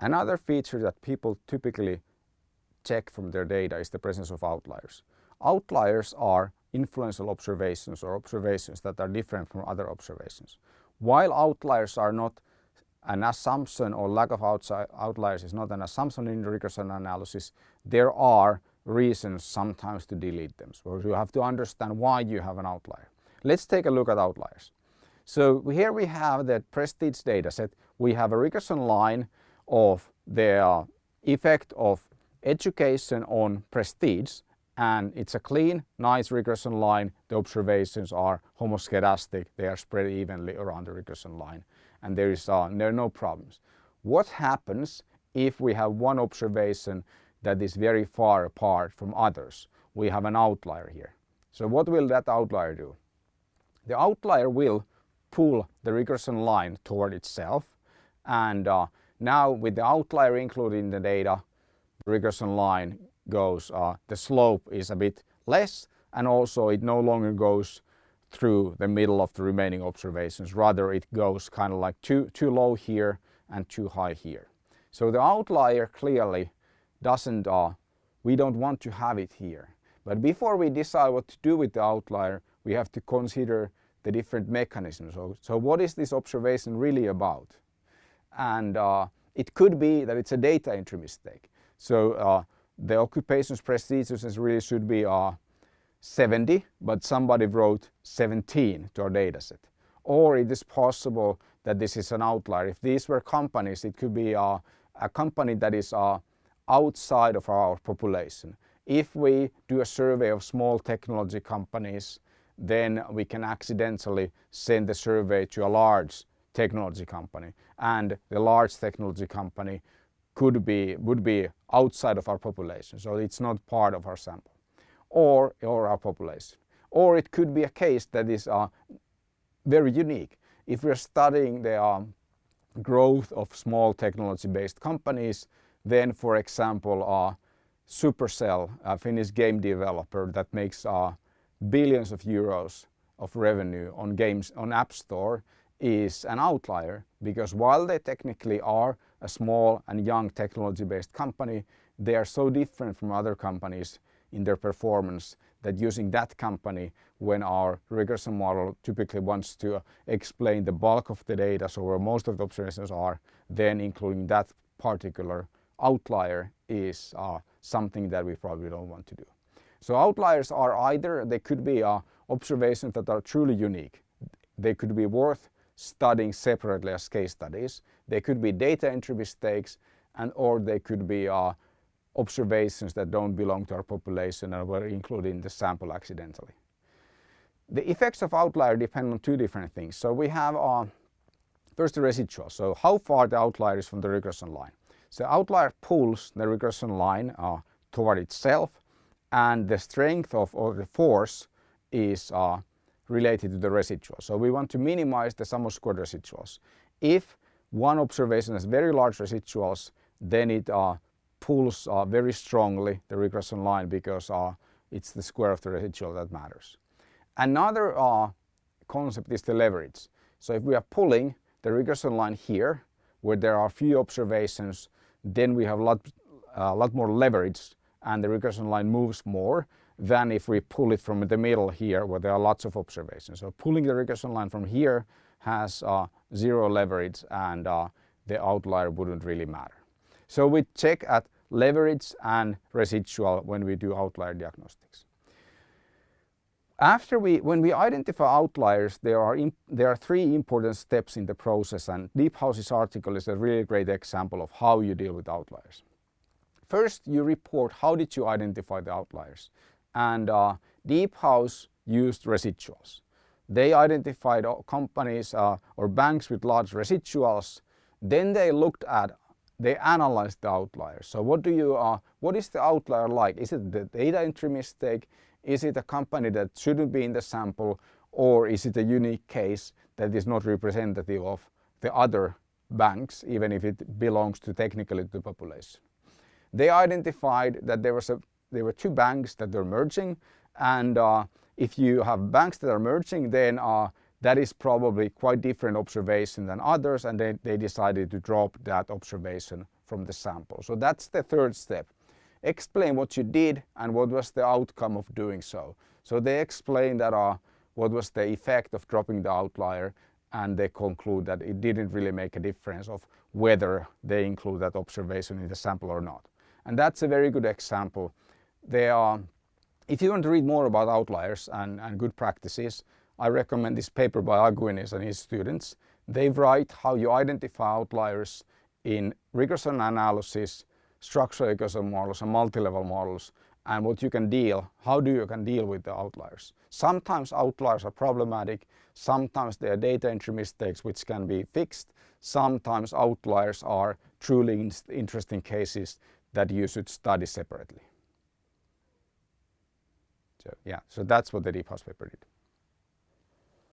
Another feature that people typically check from their data is the presence of outliers. Outliers are influential observations or observations that are different from other observations. While outliers are not an assumption or lack of outliers is not an assumption in regression analysis, there are reasons sometimes to delete them. So you have to understand why you have an outlier. Let's take a look at outliers. So here we have the prestige dataset. We have a regression line of the effect of education on prestige and it's a clean, nice regression line. The observations are homoscedastic. They are spread evenly around the regression line and there, is, uh, there are no problems. What happens if we have one observation that is very far apart from others? We have an outlier here. So what will that outlier do? The outlier will pull the regression line toward itself and uh, now with the outlier included in the data, regression line goes, uh, the slope is a bit less and also it no longer goes through the middle of the remaining observations. Rather it goes kind of like too, too low here and too high here. So the outlier clearly doesn't, uh, we don't want to have it here. But before we decide what to do with the outlier, we have to consider the different mechanisms. So, so what is this observation really about? And uh, it could be that it's a data entry mistake. So uh, the occupations prestigious really should be uh, 70, but somebody wrote 17 to our dataset. Or it is possible that this is an outlier. If these were companies, it could be uh, a company that is uh, outside of our population. If we do a survey of small technology companies, then we can accidentally send the survey to a large technology company. And the large technology company could be, would be outside of our population. So it's not part of our sample or, or our population. Or it could be a case that is uh, very unique. If we're studying the um, growth of small technology-based companies, then for example, uh, Supercell, a Finnish game developer that makes uh, billions of euros of revenue on games on App Store is an outlier because while they technically are a small and young technology-based company, they are so different from other companies in their performance that using that company when our regression model typically wants to explain the bulk of the data, so where most of the observations are, then including that particular outlier is uh, something that we probably don't want to do. So outliers are either, they could be uh, observations that are truly unique. They could be worth studying separately as case studies. They could be data entry mistakes and or they could be uh, observations that don't belong to our population and were included in the sample accidentally. The effects of outlier depend on two different things. So we have uh, first the residual, so how far the outlier is from the regression line. So outlier pulls the regression line uh, toward itself and the strength of or the force is uh, related to the residual. So we want to minimize the sum of squared residuals. If one observation has very large residuals, then it uh, pulls uh, very strongly the regression line because uh, it's the square of the residual that matters. Another uh, concept is the leverage. So if we are pulling the regression line here, where there are few observations, then we have a lot, uh, lot more leverage and the regression line moves more than if we pull it from the middle here where there are lots of observations. So pulling the regression line from here has uh, zero leverage and uh, the outlier wouldn't really matter. So we check at leverage and residual when we do outlier diagnostics. After we, when we identify outliers, there are, there are three important steps in the process and Deephouse's article is a really great example of how you deal with outliers. First, you report how did you identify the outliers and uh, Deephouse used residuals. They identified companies uh, or banks with large residuals. Then they looked at, they analyzed the outliers. So what do you, uh, what is the outlier like? Is it the data entry mistake? Is it a company that shouldn't be in the sample? Or is it a unique case that is not representative of the other banks, even if it belongs to technically to the population? They identified that there was a there were two banks that were merging and uh, if you have banks that are merging then uh, that is probably quite different observation than others and they, they decided to drop that observation from the sample. So that's the third step. Explain what you did and what was the outcome of doing so. So they explain that uh, what was the effect of dropping the outlier and they conclude that it didn't really make a difference of whether they include that observation in the sample or not. And that's a very good example. They are, if you want to read more about outliers and, and good practices, I recommend this paper by Aguinis and his students. They write how you identify outliers in regression analysis, structural equation models and multi-level models and what you can deal, how do you can deal with the outliers. Sometimes outliers are problematic, sometimes they are data entry mistakes which can be fixed, sometimes outliers are truly interesting cases that you should study separately. So yeah, so that's what Deephouse paper did.